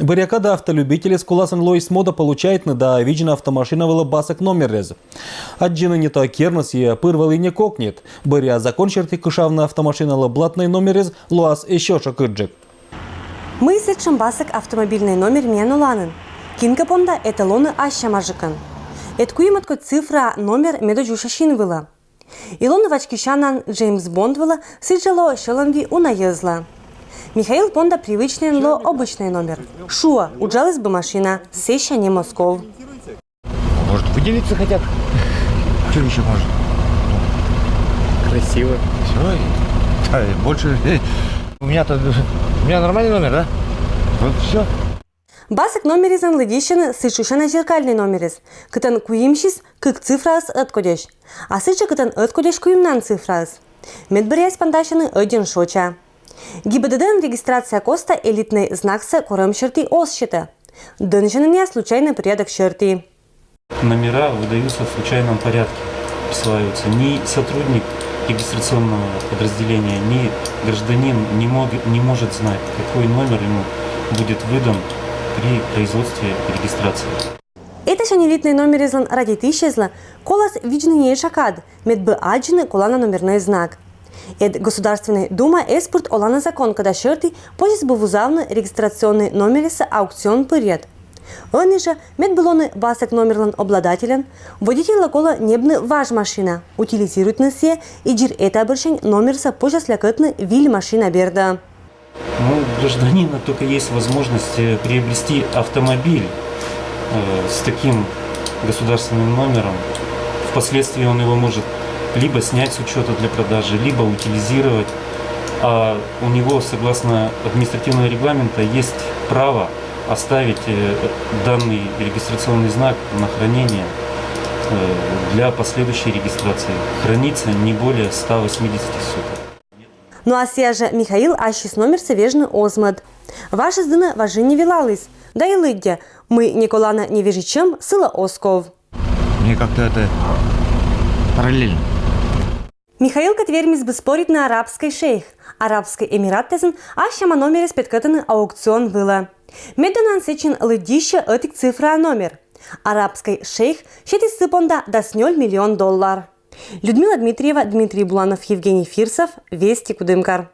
Бурякада автолюбители с Куласан Лоис Мода получает на да виджина автомашина вела басок номер рез. Аджина не то кернос и пырвал и не кокнет. Буря закончерти кышавна автомашина ла блатный номер рез луас еще шакыджик. Мы сечем басок автомобильный номер менуланын. Кинка понда эталоны аща мажыкын. Эткуйматко цифра номер медоджушашин вила. Илон вачкишанан Джеймс Бонд вила сиджало шеланви унаезла. Михаил Понда привычный ло обычный номер. Шуа, уджалась бы машина, сеща не Москов. Может, выделиться хотят? Что еще может? Красиво. Все. Да, больше... У меня-то... У меня нормальный номер, да? Вот все. Басок номеризан лыдищен сычушана зеркальный номерис. Кытан куимшис кык цифрас откодеш. А сыча кытан откодеш куимнан цифрас. Медбырясь пандашаны один шоча. ГИБДД регистрация коста элитный знак с кором черты ос счета. Донжинания случайный порядок черты. Номера выдаются в случайном порядке, присваиваются. Ни сотрудник регистрационного подразделения, ни гражданин не, мог, не может знать, какой номер ему будет выдан при производстве регистрации. Это же элитный номер излан ради исчезла, колос виджный не шакад, медбы аджины колана номерной знак. Эд Государственной Дума эспорт олана закон, когда шерты позис был узавны регистрационный номериса аукцион пырет. Же медбелоны басок номерлан обладателен, водитель лакола небны ваш машина, утилизирует на се и джир это обращень номерса позже слякотны виль машина берда. Ну, гражданина только есть возможность э, приобрести автомобиль э, с таким государственным номером. Впоследствии он его может либо снять с учета для продажи, либо утилизировать. А у него, согласно административного регламента, есть право оставить э, данный регистрационный знак на хранение э, для последующей регистрации. Хранится не более 180 суток. Ну а сия же Михаил Ащис номер севежны озмад. Ваша здына важи не вилалась. Да и лыдя, мы Николана не вижичем сыла Осков. Мне как-то это параллельно. Михаил Катвермис бы спорит на арабской шейх. Арабский эмират тезен, а шама номер спеткатаны аукцион было. Медонан сечин лыдище этик цифра номер. Арабский шейх щети сыпонда до 0 миллион доллар. Людмила Дмитриева, Дмитрий Буланов, Евгений Фирсов, Вести Кудымкар.